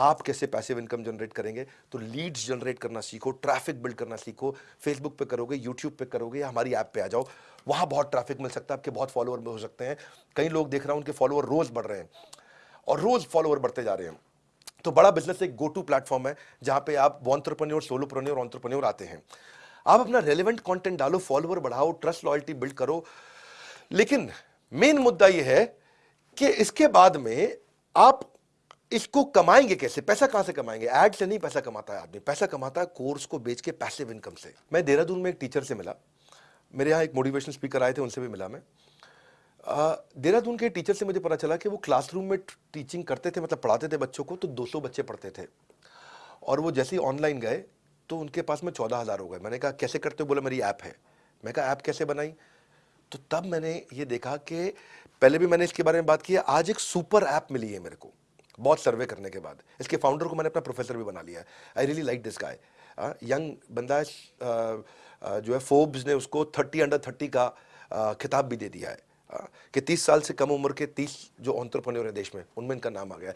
आप कैसे passive income generate करेंगे? तो लीड्स जनरेट करना सीखो ट्रैफ़िक बिल्ड करना सीखो फेसबुक पे करोगे यूट्यूब पे करोगे या हमारी ऐप पे आ जाओ, वहाँ बहुत ट्रैफ़िक मिल सकता है, आपके बहुत फॉलोअर हो सकते हैं। कई लोग देख रहा हूँ, उनके फॉलोअर रोज बढ़ रहे हैं और रोज फॉलोअर बढ़ते जा रहे हैं। तो बड़ा बिज़नेस एक गो टू प्लेटफॉर्म है, जहाँ पे आप वॉन्ट्रप्रन्योर सोलोप्रन्योर ऑन्ट्रप्रन्योर आते हैं। आप अपना रेलिवेंट कंटेंट डालो फॉलोअर बढ़ाओ ट्रस्ट लॉयल्टी बिल्ड करो। लेकिन मेन मुद्दा यह है कि इसके बाद में आप इसको कमाएँगे कैसे? पैसा कहाँ से कमाएँगे? एड से नहीं पैसा कमाता है आदमी। पैसा कमाता है कोर्स को बेच के पैसिव इनकम से। मैं देहरादून में एक टीचर से मिला। मेरे यहाँ एक मोटिवेशन स्पीकर आए थे, उनसे भी मिला मैं। देहरादून के टीचर से मुझे पता चला कि वो क्लासरूम में टीचिंग करते थे मतलब पढ़ाते थे बच्चों को तो 200 बच्चे पढ़ते थे। और वो जैसे ही ऑनलाइन गए तो उनके पास में चौदह हज़ार हो गए। मैंने कहा, कैसे करते हो? बोला, मेरी ऐप है। मैं कहा ऐप कैसे बनाई? तो तब मैंने ये देखा कि पहले भी मैंने इसके बारे में बात की आज एक सुपर ऐप मिली है मेरे को। बहुत सर्वे करने के बाद। इसके फाउंडर को मैंने अपना प्रोफेसर भी बना लिया। है I really like this guy young बंदा जो है फोर्ब्स ने उसको थर्टी अंडर थर्टी का खिताब भी दे दिया है। कि तीस साल से कम उम्र के तीस जो ऑन्टरप्रन्योर है देश में, उनमें इनका नाम आ गया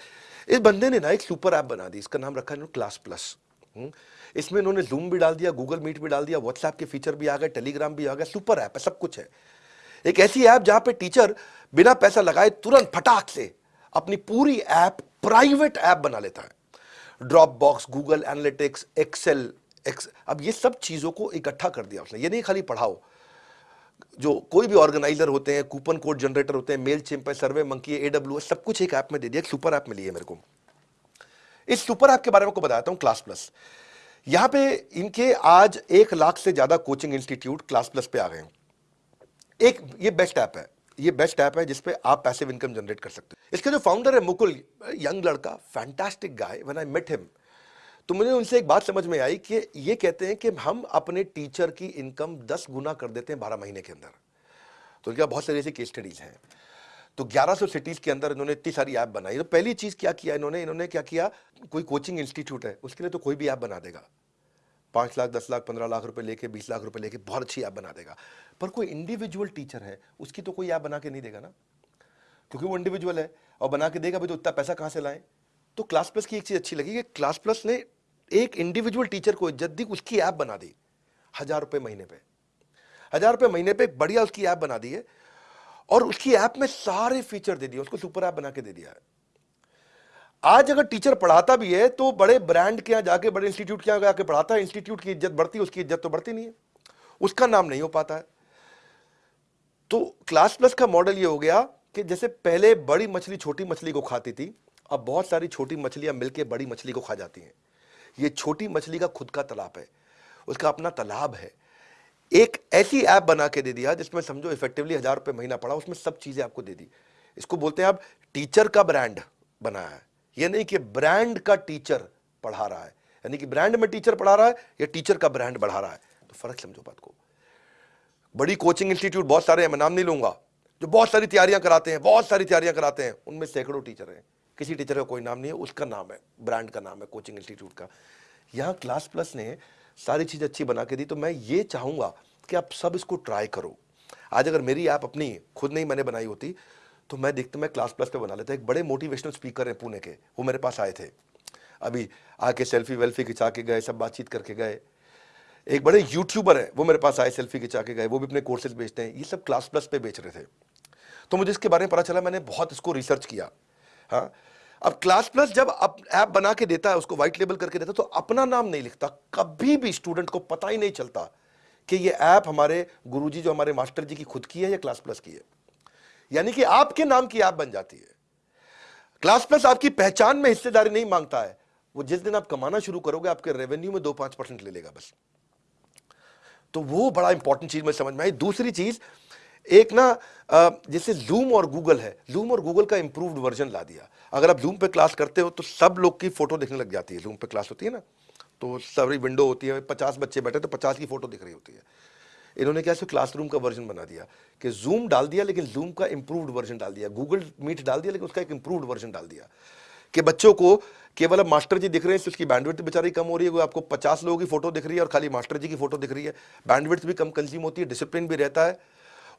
इस बंदे ने ना एक सुपर ऐप बना दी, इसका नाम रखा इन्होंने क्लास प्लस इसमें इन्होंने जूम भी डाल दिया गूगल मीट भी डाल दिया व्हाट्सएप के फीचर भी आ गए टेलीग्राम भी आ गया सुपर ऐप है, सब कुछ है। एक ऐसी ऐप जहाँ पे टीचर बिना पैसा लगाए तुरंत फटाक से अपनी पूरी ऐप, प्राइवेट ऐप बना लेता है। Dropbox Google analytics Excel X अब ये सब चीज़ों को इकट्ठा कर दिया उसने। ये नहीं खाली पढ़ाओ। जो कोई भी ऑर्गेनाइजर होते हैं, कूपन कोड जनरेटर होते हैं मेल है सर्वे मंकी ए डब्ल्यू सब कुछ एक ऐप में दे दिया सुपर ऐप मिली है मेरे को। इस सुपर ऐप के बारे में को बताता हूँ क्लास प्लस यहाँ पे इनके आज एक लाख से ज़्यादा कोचिंग इंस्टीट्यूट क्लास प्लस पे आ गए एक, ये बेस्ट ऐप है। ये बेस्ट ऐप है जिसपे आप पैसिव इनकम जनरेट कर सकते हो। इसके जो फाउंडर है मुकुल यंग लड़का fantastic guy when I met him तो मुझे उनसे एक बात समझ में आई कि ये कहते हैं कि हम अपने टीचर की इनकम दस गुना कर देते हैं बारह महीने के अंदर। तो इनका बहुत सारी ऐसी केस स्टडीज़ हैं। तो 1100 सिटीज़ के अंदर इन्होंने इतनी सारी ऐप बनाई। तो पहली चीज़ क्या किया इन्होंने? इन्होंने क्या किया? कोई कोचिंग इंस्टीट्यूट है, उसके लिए तो कोई भी ऐप बना देगा। पाँच लाख, दस लाख, पंद्रह लाख रुपए लेके, बीस लाख रुपए लेके बहुत अच्छी ऐप बना देगा। पर कोई इंडिविजुअल टीचर है, उसकी तो कोई ऐप बना के नहीं देगा ना। क्योंकि वो इंडिविजुअल है, और बना के देगा भाई तो उतना पैसा कहाँ से लाए? तो क्लास प्लस की एक चीज़ अच्छी लगी कि क्लास प्लस ने एक इंडिविजुअल टीचर को इज़्ज़त दी, उसकी ऐप बना दी, हज़ार रुपए महीने पे। हज़ार रुपए महीने पे बढ़िया उसकी ऐप बना दी है, और उसकी ऐप में सारे फीचर दे दिए, उसको सुपर ऐप बना के दे दिया है। आज अगर टीचर पढ़ाता भी है तो बड़े ब्रांड के यहाँ जाके, बड़े इंस्टीट्यूट के यहाँ जाके पढ़ाता है। इंस्टीट्यूट की इज़्ज़त बढ़ती है उसकी इज़्ज़त तो बढ़ती नहीं है। उसका नाम नहीं हो पाता है। तो क्लास प्लस का मॉडल ये हो गया कि जैसे पहले बड़ी मछली, छोटी मछली को खाती थी, अब बहुत सारी छोटी मछलियाँ मिलकर बड़ी मछली को खा जाती हैं। ये छोटी मछली का खुद का तालाब है। उसका अपना तालाब है। एक ऐसी ऐप बना के दे दिया, जिसमें समझो इफेक्टिवली हज़ार रुपए महीना पड़ा, उसमें सब चीज़ें आपको दे दी। इसको बोलते हैं आप टीचर का ब्रांड बनाया है। ये नहीं कि ब्रांड का टीचर पढ़ा रहा है। यानी कि ब्रांड में टीचर पढ़ा रहा है, या टीचर का ब्रांड बढ़ा रहा है। तो फ़र्क समझो बात को। बड़ी कोचिंग इंस्टीट्यूट बहुत सारे हैं, मैं नाम नहीं लूँगा, जो बहुत सारी तैयारियाँ कराते हैं, बहुत सारी तैयारियाँ कराते हैं, उनमें सैकड़ों टीचर हैं। किसी टीचर का कोई नाम नहीं है, उसका नाम है ब्रांड का नाम है कोचिंग इंस्टीट्यूट का। यहाँ क्लास प्लस ने सारी चीज़ अच्छी बना के दी तो मैं ये चाहूँगा कि आप सब इसको ट्राई करो। आज अगर मेरी ऐप अपनी, खुद नहीं मैंने बनाई होती तो मैं देखता, मैं क्लास प्लस पे बना लेता। एक बड़े मोटिवेशनल स्पीकर हैं पुणे के, वो मेरे पास आए थे। अभी आके सेल्फी वेल्फी खिंचा के गए, सब बातचीत करके गए। एक बड़े यूट्यूबर है, वो मेरे पास आए सेल्फी खिंचा के गए, वो भी अपने कोर्सेज बेचते हैं। ये सब क्लास प्लस पे बेच रहे थे। तो मुझे इसके बारे में पता चला, मैंने बहुत इसको रिसर्च किया। हाँ। अब क्लास प्लस जब ऐप बना के देता है, उसको व्हाइट लेबल करके देता है तो अपना नाम नहीं लिखता। कभी भी स्टूडेंट को पता ही नहीं चलता कि ये ऐप हमारे गुरुजी, जो हमारे मास्टर जी की खुद की है, या क्लास प्लस की है। यानी कि आपके नाम की ऐप बन जाती है। क्लास प्लस आपकी पहचान में हिस्सेदारी नहीं माँगता है। वो जिस दिन आप कमाना शुरू करोगे, आपके रेवेन्यू में दो पाँच परसेंट ले लेगा बस। तो वो बड़ा इंपॉर्टेंट चीज़ में समझ में आई। दूसरी चीज़, एक ना जैसे जूम और गूगल है। जूम और गूगल का इंप्रूव्ड वर्जन ला दिया। अगर आप जूम पे क्लास करते हो तो सब लोग की फ़ोटो दिखने लग जाती है। जूम पे क्लास होती है ना तो सारी विंडो होती है। पचास बच्चे बैठे तो पचास की फ़ोटो दिख रही होती है। इन्होंने क्या क्लास क्लासरूम का वर्जन बना दिया, कि जूम डाल दिया, लेकिन जूम का इंप्रूव्ड वर्जन डाल दिया गूगल मीट डाल दिया, लेकिन उसका एक इंप्रूव्ड वर्जन डाल दिया। कि बच्चों को केवल अब मास्टर जी दिख रहे हैं तो उसकी बैंडविड्थ बेचारी कम हो रही है आपको पचास लोगों की फ़ोटो दिख रही है और खाली मास्टर जी की फ़ोटो दिख रही है। बैंडविड्थ भी कम कंज्यूम होती है डिसिप्लिन भी रहता है।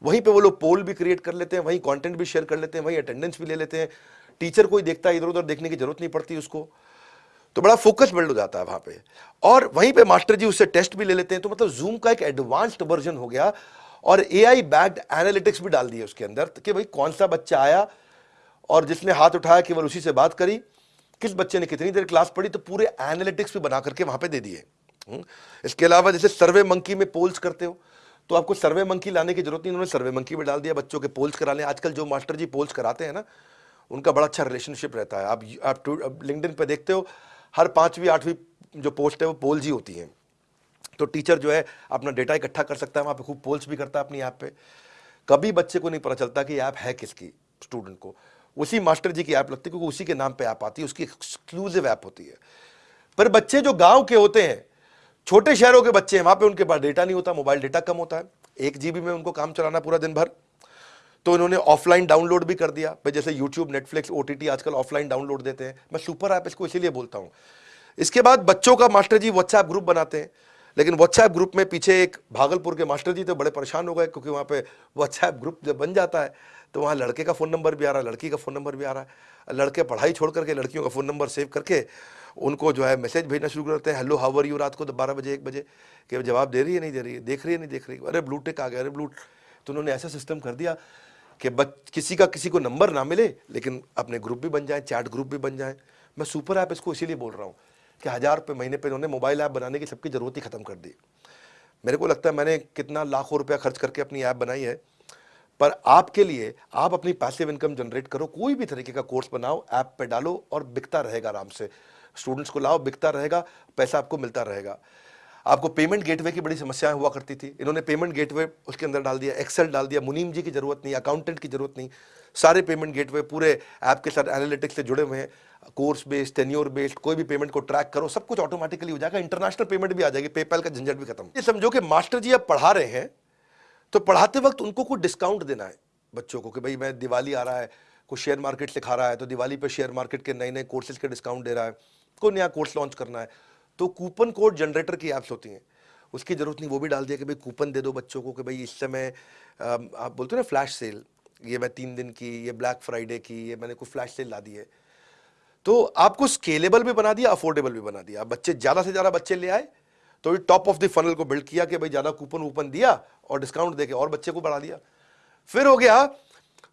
वहीं पे वो लोग पोल भी क्रिएट कर लेते हैं, वहीं कंटेंट भी शेयर कर लेते हैं, वहीं अटेंडेंस भी ले लेते हैं। टीचर कोई देखता है इधर उधर देखने की ज़रूरत नहीं पड़ती उसको। तो बड़ा फोकस बिल्ड हो जाता है वहाँ पे। और वहीं पे मास्टर जी उससे टेस्ट भी ले लेते हैं तो मतलब जूम का एक एडवांस्ड वर्जन हो गया और ए आई बैग्ड एनालिटिक्स भी डाल दिए उसके अंदर कि भाई कौन सा बच्चा आया और जिसने हाथ उठाया केवल उसी से बात करी, किस बच्चे ने कितनी देर क्लास पढ़ी तो पूरे एनालिटिक्स भी बना करके वहाँ पे दे दिए। हम्म। इसके अलावा जैसे सर्वे मंकी में पोल्स करते हो तो आपको सर्वे मंकी लाने की ज़रूरत नहीं, उन्होंने सर्वे मंकी में डाल दिया, बच्चों के पोल्स करा लें। आजकल जो मास्टर जी पोल्स कराते हैं ना, उनका बड़ा अच्छा रिलेशनशिप रहता है। आप आप लिंकडिन पे देखते हो हर पांचवी, आठवीं जो पोस्ट है वो पोल्स ही होती हैं। तो टीचर जो है अपना डेटा इकट्ठा कर सकता है, वहाँ पे खूब पोल्स भी करता है अपनी ऐप पे। कभी बच्चे को नहीं पता चलता कि ऐप है किसकी, स्टूडेंट को। उसी मास्टर जी की ऐप लगती है, क्योंकि उसी के नाम पे ऐप आती है, उसकी एक्सक्लूसिव ऐप होती है। पर बच्चे जो गाँव के होते हैं, छोटे शहरों के बच्चे हैं, वहाँ पर उनके पास डेटा नहीं होता, मोबाइल डेटा कम होता है। एक जीबी में उनको काम चलाना पूरा दिन भर। तो इन्होंने ऑफलाइन डाउनलोड भी कर दिया। भाई, जैसे यूट्यूब नेटफ्लिक्स ओटीटी आजकल ऑफलाइन डाउनलोड देते हैं। मैं सुपर ऐप इसको इसीलिए बोलता हूँ। इसके बाद बच्चों का मास्टर जी व्हाट्सएप ग्रुप बनाते हैं। लेकिन व्हाट्सएप ग्रुप में पीछे एक भागलपुर के मास्टर जी तो बड़े परेशान हो गए क्योंकि वहाँ पे व्हाट्सएप ग्रुप जब बन जाता है तो वहाँ लड़के का फ़ोन नंबर भी आ रहा है, लड़की का फ़ोन नंबर भी आ रहा है। लड़के पढ़ाई छोड़ करके लड़कियों का फ़ोन नंबर सेव करके उनको जो है मैसेज भेजना शुरू करते हैं। हेलो हावर यू रात को तो बारह बजे, एक बजे। कि जवाब दे रही है, नहीं दे रही है? देख रही है, नहीं देख रही अरे ब्लूटेक आ गया, अरे ब्लू तो उन्होंने ऐसा सिस्टम कर दिया। कि बच, किसी का, किसी को नंबर ना मिले, लेकिन अपने ग्रुप भी बन जाए, चैट ग्रुप भी बन जाए। मैं सुपर ऐप इसको इसीलिए बोल रहा हूँ कि हज़ार रुपये महीने पर उन्होंने मोबाइल ऐप बनाने की सबकी ज़रूरत ही ख़त्म कर दी। मेरे को लगता है मैंने कितना लाखों रुपया खर्च करके अपनी ऐप बनाई है, पर आपके लिए आप अपनी पैसिव इनकम जनरेट करो, कोई भी तरीके का कोर्स बनाओ, ऐप पे डालो और बिकता रहेगा आराम से। स्टूडेंट्स को लाओ, बिकता रहेगा, पैसा आपको मिलता रहेगा। आपको पेमेंट गेटवे की बड़ी समस्याएँ हुआ करती थी। इन्होंने पेमेंट गेटवे उसके अंदर डाल दिया एक्सेल डाल दिया, मुनीम जी की ज़रूरत नहीं अकाउंटेंट की ज़रूरत नहीं। सारे पेमेंट गेटवे पूरे ऐप के साथ एनालिटिक्स से जुड़े हुए हैं। कोर्स बेस्ड टेन्योर बेस्ड कोई भी पेमेंट को ट्रैक करो, सब कुछ ऑटोमेटिकली हो जाएगा इंटरनेशनल पेमेंट भी आ जाएगी पेपैल का झंझट भी खत्म। ये समझो कि मास्टर जी अब पढ़ा रहे हैं तो पढ़ाते वक्त उनको कुछ डिस्काउंट देना है बच्चों को कि भाई मैं दिवाली आ रहा है कुछ शेयर मार्केट सिखा रहा है तो दिवाली पे शेयर मार्केट के नए नए कोर्सेज के डिस्काउंट दे रहा है, कोई नया कोर्स लॉन्च करना है। तो कूपन कोड जनरेटर की ऐप्स होती हैं। उसकी ज़रूरत नहीं, वो भी डाल दिया कि भाई कूपन दे दो बच्चों को कि भाई इस समय आप बोलते हो ना फ्लैश सेल, ये मैं तीन दिन की, ये ब्लैक फ्राइडे की, ये मैंने कोई फ्लैश सेल ला दी है। तो आपको स्केलेबल भी बना दिया, अफोर्डेबल भी बना दिया। बच्चे ज़्यादा से ज़्यादा बच्चे ले आए तो टॉप ऑफ़ द फनल को बिल्ड किया कि भाई ज़्यादा कूपन वूपन दिया और डिस्काउंट देके और बच्चे को बढ़ा दिया। फिर हो गया,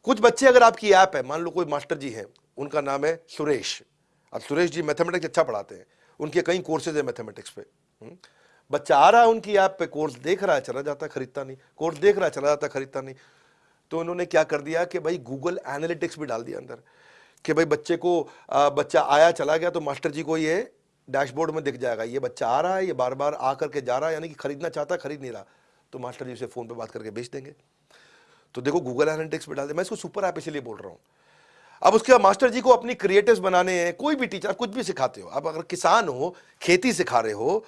कुछ बच्चे अगर आपकी ऐप है, मान लो कोई मास्टर जी हैं, उनका नाम है सुरेश। अब सुरेश जी मैथमेटिक्स अच्छा पढ़ाते हैं। उनके कई कोर्सेज है मैथमेटिक्स पे। हम्म। बच्चा आ रहा है उनकी ऐप पे कोर्स देख रहा है चला जाता खरीदता नहीं। कोर्स देख रहा है चला जाता खरीदता नहीं। तो उन्होंने क्या कर दिया कि भाई गूगल एनालिटिक्स भी डाल दिया अंदर कि भाई बच्चे को आ, बच्चा आया चला गया तो मास्टर जी को ये डैशबोर्ड में दिख जाएगा। ये बच्चा आ रहा है ये बार बार आ करके जा रहा है यानी कि खरीदना चाहता खरीद नहीं रहा। तो मास्टर जी उसे फ़ोन पर बात करके बेच देंगे। तो देखो गूगल एनालिटिक्स पे डाल दे मैं इसको सुपर ऐप इसलिए बोल रहा हूँ अब उसके बाद मास्टर जी को अपनी क्रिएटिव बनाने हैं, कोई भी टीचर कुछ भी सिखाते हो, आप अगर किसान हो, खेती सिखा रहे हो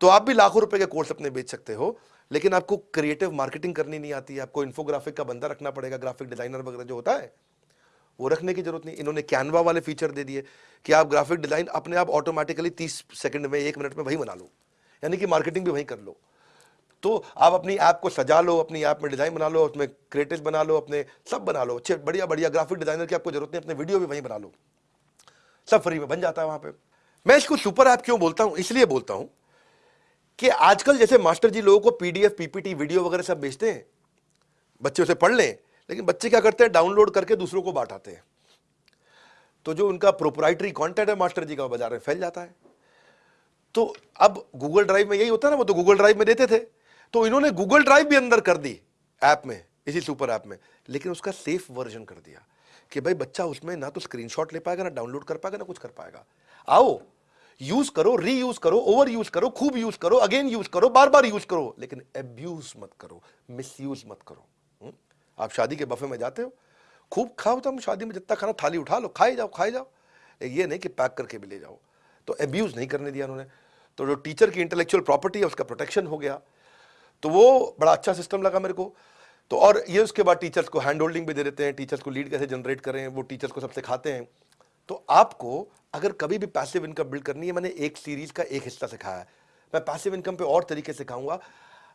तो आप भी लाखों रुपए के कोर्स अपने बेच सकते हो, लेकिन आपको क्रिएटिव मार्केटिंग करनी नहीं आती आपको इन्फोग्राफिक का बंदा रखना पड़ेगा ग्राफिक डिज़ाइनर वगैरह जो होता है, वो रखने की ज़रूरत नहीं, इन्होंने कैनवा वाले फीचर दे दिए कि आप ग्राफिक डिज़ाइन अपने आप ऑटोमेटिकली तीस सेकंड में, एक मिनट में वही बना लो, यानी कि मार्केटिंग भी वहीं कर लो। तो आप अपनी ऐप को सजा लो, अपनी ऐप में डिज़ाइन बना लो, उसमें क्रिएटिव बना लो, अपने सब बना लो। अच्छे, बढ़िया बढ़िया ग्राफिक डिज़ाइनर की आपको ज़रूरत नहीं, अपने वीडियो भी वहीं बना लो। सब फ्री में बन जाता है वहाँ पर मैं इसको सुपर ऐप क्यों बोलता हूँ? इसलिए बोलता हूँ कि आजकल जैसे मास्टर जी लोगों को पीडीएफ पीपीटी वीडियो वगैरह सब भेजते हैं। बच्चे उसे पढ़ लें, लेकिन बच्चे क्या करते हैं? डाउनलोड करके दूसरों को बांटाते हैं। तो जो उनका प्रोपराइटरी कॉन्टेंट है मास्टर जी का बाज़ार में फैल जाता है। तो अब गूगल ड्राइव में यही होता है ना, वो तो गूगल ड्राइव में देते थे। तो इन्होंने गूगल ड्राइव भी अंदर कर दी ऐप में, इसी सुपर ऐप में। लेकिन उसका सेफ़ वर्जन कर दिया कि भाई बच्चा उसमें ना तो स्क्रीनशॉट ले पाएगा, ना डाउनलोड कर पाएगा, ना कुछ कर पाएगा। आओ यूज़ करो री यूज़ करो ओवर यूज़ करो, खूब यूज़ करो अगेन यूज़ करो बार बार यूज़ करो, लेकिन एब्यूज मत करो मिस यूज़ मत करो। हुँ? आप शादी के बफे में जाते हो, खूब खाओ तुम शादी में, जितना खाना थाली उठा लो, खाए जाओ खाए जाओ। ये नहीं कि पैक करके भी ले जाओ। तो एब्यूज नहीं करने दिया उन्होंने। तो जो टीचर की इंटेलेक्चुअल प्रॉपर्टी है, उसका प्रोटेक्शन हो गया। तो वो बड़ा अच्छा सिस्टम लगा मेरे को। तो और ये उसके बाद टीचर्स को हैंड होल्डिंग भी दे देते हैं टीचर्स को लीड कैसे जनरेट करें, वो टीचर्स को सब सिखाते हैं। तो आपको अगर कभी भी पैसिव इनकम बिल्ड करनी है, मैंने एक सीरीज़ का एक हिस्सा सिखाया है। मैं पैसिव इनकम पे और तरीके से सिखाऊँगा।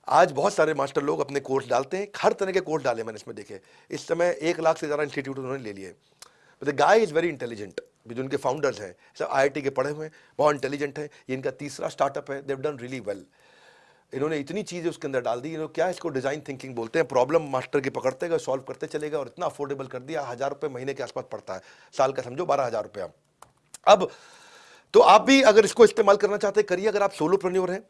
आज बहुत सारे मास्टर लोग अपने कोर्स डालते हैं, हर तरह के कोर्स डाले मैंने इसमें देखे। इस समय एक लाख से ज़्यादा इंस्टीट्यूट उन्होंने ले लिए। The guy is very intelligent जो इनके फाउंडर्स हैं, सब आईआईटी के पढ़े हुए हैं, बहुत इंटेलिजेंट हैं, ये इनका तीसरा स्टार्टअप है देव डन रियली वेल इन्होंने इतनी चीज़ें उसके अंदर डाल दी क्या इसको डिज़ाइन थिंकिंग बोलते हैं? प्रॉब्लम मास्टर के पकड़ते गए सॉल्व करते चले गए और इतना अफोर्डेबल कर दिया, हज़ार रुपये महीने के आसपास पड़ता है। साल का समझो बारह हज़ार रुपया अब तो आप भी अगर इसको इस्तेमाल करना चाहते हैं, करिए। अगर आप सोलो प्रन्योर हैं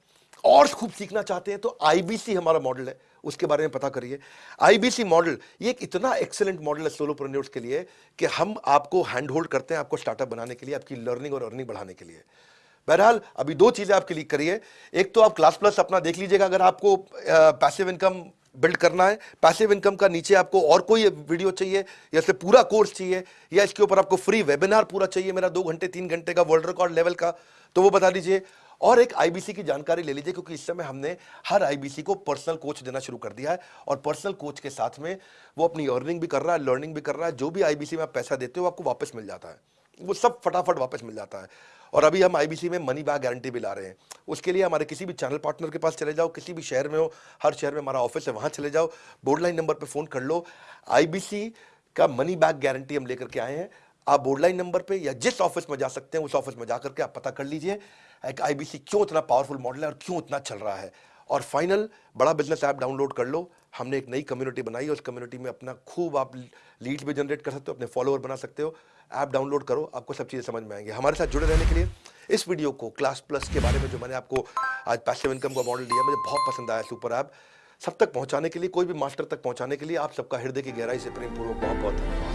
और खूब सीखना चाहते हैं तो आईबीसी हमारा मॉडल है। उसके बारे में पता करिए। आईबीसी मॉडल ये एक इतना एक्सेलेंट मॉडल है सोलो प्रन्योर्स के लिए कि हम आपको हैंड होल्ड करते हैं आपको स्टार्टअप बनाने के लिए, आपकी लर्निंग और अर्निंग बढ़ाने के लिए। बहरहाल, अभी दो चीज़ें आप क्लिक करिए एक तो आप क्लास प्लस अपना देख लीजिएगा, अगर आपको पैसिव इनकम बिल्ड करना है पैसिव इनकम का नीचे आपको और कोई वीडियो चाहिए, या फिर पूरा कोर्स चाहिए, या इसके ऊपर आपको फ्री वेबिनार पूरा चाहिए, मेरा दो घंटे, तीन घंटे का वर्ल्ड रिकॉर्ड लेवल का तो वो बता दीजिए। और एक आईबीसी की जानकारी ले लीजिए, क्योंकि इस समय हमने हर आईबीसी को पर्सनल कोच देना शुरू कर दिया है, और पर्सनल कोच के साथ में वो अपनी अर्निंग भी कर रहा है लर्निंग भी कर रहा है, जो भी आईबीसी में आप पैसा देते हो आपको वापस मिल जाता है। वो सब फटाफट वापस मिल जाता है। और अभी हम आईबीसी में मनी बैग गारंटी भी ला रहे हैं। उसके लिए हमारे किसी भी चैनल पार्टनर के पास चले जाओ, किसी भी शहर में हो, हर शहर में हमारा ऑफ़िस है, वहाँ चले जाओ बोर्ड लाइन नंबर पर फ़ोन कर लो। आईबीसी का मनी बैग गारंटी हम लेकर के आए हैं। आप बोर्ड लाइन नंबर पर या जिस ऑफ़िस में जा सकते हैं, उस ऑफ़िस में जा करके आप पता कर लीजिए, एक आईबीसी क्यों इतना पावरफुल मॉडल है और क्यों इतना चल रहा है। और फाइनल बड़ा बिज़नेस ऐप डाउनलोड कर लो। हमने एक नई कम्युनिटी बनाई उस कम्युनिटी में अपना खूब आप लीड्स भी जनरेट कर सकते हो, अपने फॉलोअर बना सकते हो। ऐप डाउनलोड करो, आपको सब चीज़ें समझ में आएँगे। हमारे साथ जुड़े रहने के लिए इस वीडियो को क्लास प्लस के बारे में जो मैंने आपको आज पैसिव इनकम का मॉडल दिया, मुझे बहुत पसंद आया सुपर ऐप सब तक पहुँचाने के लिए, कोई भी मास्टर तक पहुँचाने के लिए आप सबका हृदय की गहराई से प्रेम पूर्वक बहुत बहुत धन्यवाद।